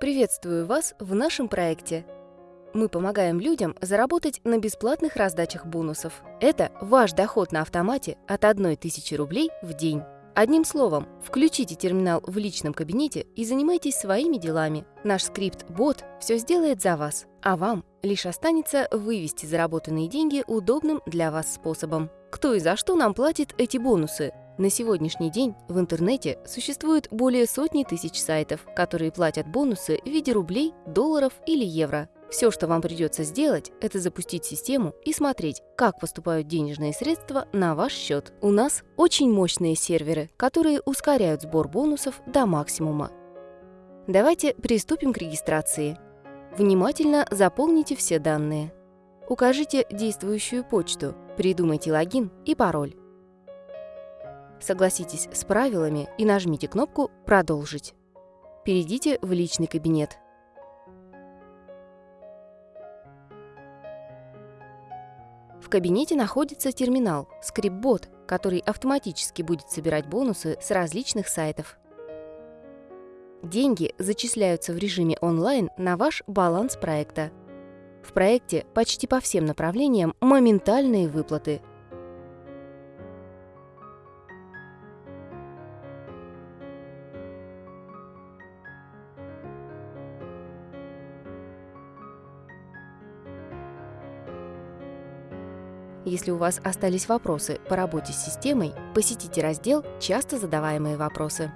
Приветствую вас в нашем проекте. Мы помогаем людям заработать на бесплатных раздачах бонусов. Это ваш доход на автомате от 1000 рублей в день. Одним словом, включите терминал в личном кабинете и занимайтесь своими делами. Наш скрипт-бот все сделает за вас, а вам лишь останется вывести заработанные деньги удобным для вас способом. Кто и за что нам платит эти бонусы? На сегодняшний день в интернете существует более сотни тысяч сайтов, которые платят бонусы в виде рублей, долларов или евро. Все, что вам придется сделать, это запустить систему и смотреть, как поступают денежные средства на ваш счет. У нас очень мощные серверы, которые ускоряют сбор бонусов до максимума. Давайте приступим к регистрации. Внимательно заполните все данные. Укажите действующую почту, придумайте логин и пароль. Согласитесь с правилами и нажмите кнопку «Продолжить». Перейдите в личный кабинет. В кабинете находится терминал «Скрипбот», который автоматически будет собирать бонусы с различных сайтов. Деньги зачисляются в режиме онлайн на ваш баланс проекта. В проекте почти по всем направлениям моментальные выплаты – Если у вас остались вопросы по работе с системой, посетите раздел «Часто задаваемые вопросы».